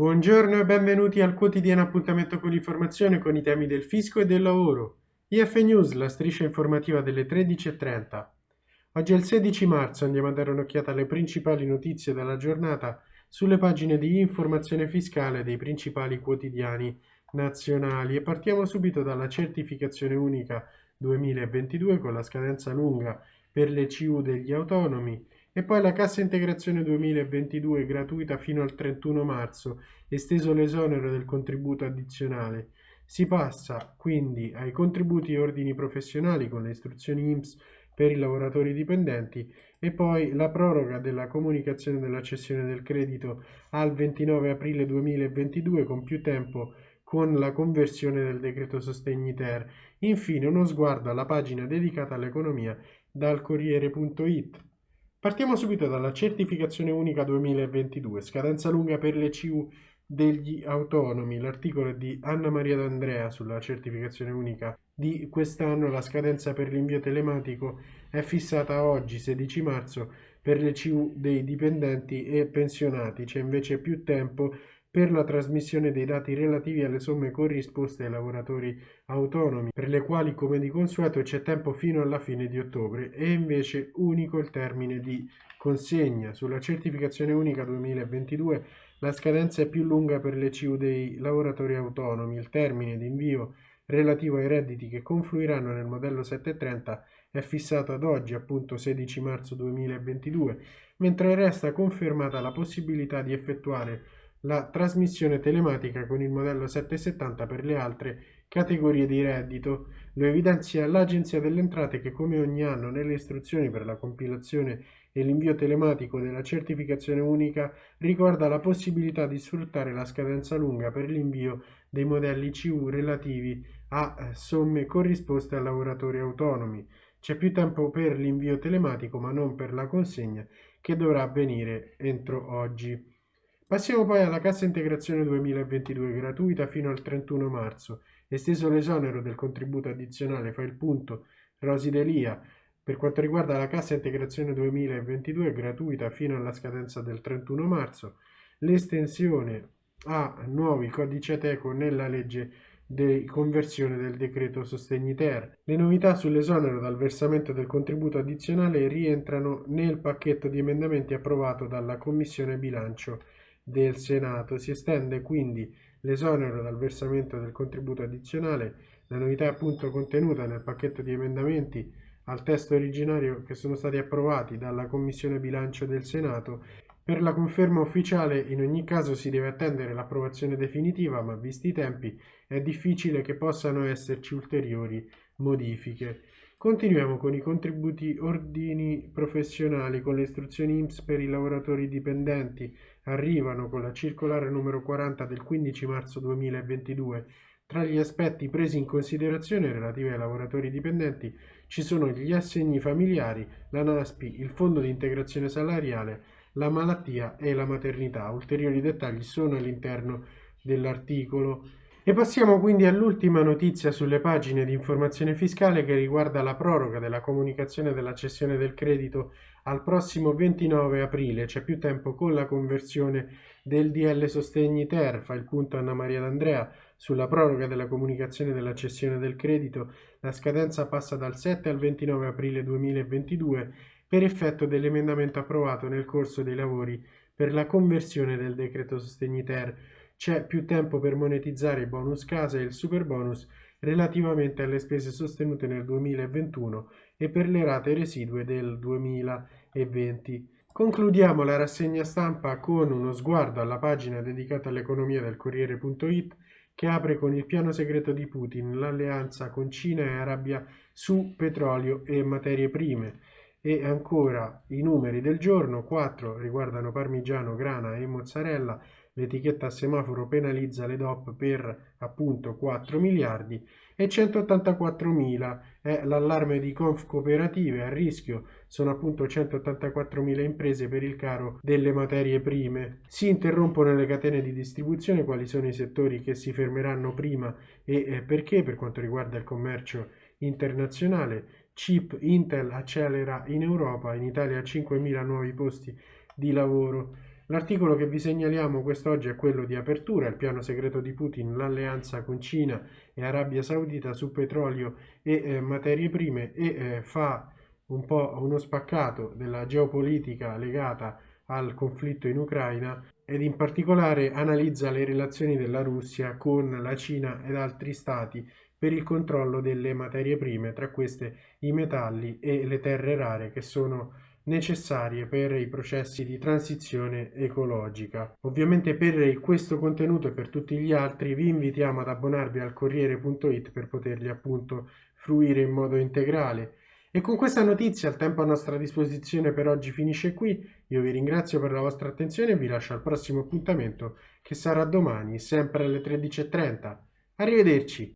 Buongiorno e benvenuti al quotidiano appuntamento con l'informazione con i temi del fisco e del lavoro. IF News, la striscia informativa delle 13.30. Oggi è il 16 marzo, andiamo a dare un'occhiata alle principali notizie della giornata sulle pagine di informazione fiscale dei principali quotidiani nazionali e partiamo subito dalla certificazione unica 2022 con la scadenza lunga per le CU degli autonomi e poi la cassa integrazione 2022 gratuita fino al 31 marzo, esteso l'esonero del contributo addizionale. Si passa quindi ai contributi e ordini professionali con le istruzioni IMSS per i lavoratori dipendenti e poi la proroga della comunicazione della cessione del credito al 29 aprile 2022 con più tempo con la conversione del decreto sostegni ter. Infine uno sguardo alla pagina dedicata all'economia dal Corriere.it. Partiamo subito dalla certificazione unica 2022, scadenza lunga per le CU degli autonomi. L'articolo è di Anna Maria D'Andrea sulla certificazione unica di quest'anno. La scadenza per l'invio telematico è fissata oggi, 16 marzo, per le CU dei dipendenti e pensionati. C'è invece più tempo per la trasmissione dei dati relativi alle somme corrisposte ai lavoratori autonomi, per le quali come di consueto c'è tempo fino alla fine di ottobre e invece unico il termine di consegna. Sulla certificazione unica 2022 la scadenza è più lunga per le CU dei lavoratori autonomi, il termine di invio relativo ai redditi che confluiranno nel modello 730 è fissato ad oggi, appunto 16 marzo 2022, mentre resta confermata la possibilità di effettuare la trasmissione telematica con il modello 770 per le altre categorie di reddito. Lo evidenzia l'Agenzia delle Entrate che come ogni anno nelle istruzioni per la compilazione e l'invio telematico della certificazione unica ricorda la possibilità di sfruttare la scadenza lunga per l'invio dei modelli CU relativi a eh, somme corrisposte a lavoratori autonomi. C'è più tempo per l'invio telematico ma non per la consegna che dovrà avvenire entro oggi. Passiamo poi alla cassa integrazione 2022 gratuita fino al 31 marzo, esteso l'esonero del contributo addizionale, fa il punto Rosi Delia. Per quanto riguarda la cassa integrazione 2022 gratuita fino alla scadenza del 31 marzo, l'estensione a nuovi codici ateco nella legge di conversione del decreto sostegni ter. Le novità sull'esonero dal versamento del contributo addizionale rientrano nel pacchetto di emendamenti approvato dalla Commissione bilancio del Senato. Si estende quindi l'esonero dal versamento del contributo addizionale, la novità appunto contenuta nel pacchetto di emendamenti al testo originario che sono stati approvati dalla Commissione bilancio del Senato. Per la conferma ufficiale in ogni caso si deve attendere l'approvazione definitiva, ma visti i tempi è difficile che possano esserci ulteriori modifiche. Continuiamo con i contributi ordini professionali, con le istruzioni IMSS per i lavoratori dipendenti. Arrivano con la circolare numero 40 del 15 marzo 2022. Tra gli aspetti presi in considerazione relativi ai lavoratori dipendenti ci sono gli assegni familiari, la NASPI, il fondo di integrazione salariale, la malattia e la maternità. Ulteriori dettagli sono all'interno dell'articolo. E passiamo quindi all'ultima notizia sulle pagine di informazione fiscale che riguarda la proroga della comunicazione della cessione del credito al prossimo 29 aprile. C'è più tempo con la conversione del DL Sostegni Ter, fa il punto Anna Maria D'Andrea sulla proroga della comunicazione della cessione del credito. La scadenza passa dal 7 al 29 aprile 2022 per effetto dell'emendamento approvato nel corso dei lavori per la conversione del decreto Sostegni Ter c'è più tempo per monetizzare il bonus casa e il super bonus relativamente alle spese sostenute nel 2021 e per le rate residue del 2020. Concludiamo la rassegna stampa con uno sguardo alla pagina dedicata all'economia del Corriere.it che apre con il piano segreto di Putin, l'alleanza con Cina e Arabia su petrolio e materie prime. E ancora i numeri del giorno, 4 riguardano parmigiano, grana e mozzarella, l'etichetta a semaforo penalizza le DOP per appunto 4 miliardi e 184 mila è l'allarme di Conf Cooperative a rischio. Sono appunto 184 mila imprese per il caro delle materie prime. Si interrompono le catene di distribuzione quali sono i settori che si fermeranno prima e perché? Per quanto riguarda il commercio internazionale chip Intel accelera in Europa in Italia 5.000 nuovi posti di lavoro L'articolo che vi segnaliamo quest'oggi è quello di apertura, il piano segreto di Putin, l'alleanza con Cina e Arabia Saudita su petrolio e eh, materie prime e eh, fa un po' uno spaccato della geopolitica legata al conflitto in Ucraina ed in particolare analizza le relazioni della Russia con la Cina ed altri stati per il controllo delle materie prime, tra queste i metalli e le terre rare che sono necessarie per i processi di transizione ecologica. Ovviamente per questo contenuto e per tutti gli altri vi invitiamo ad abbonarvi al Corriere.it per poterli appunto fruire in modo integrale. E con questa notizia il tempo a nostra disposizione per oggi finisce qui. Io vi ringrazio per la vostra attenzione e vi lascio al prossimo appuntamento che sarà domani, sempre alle 13.30. Arrivederci!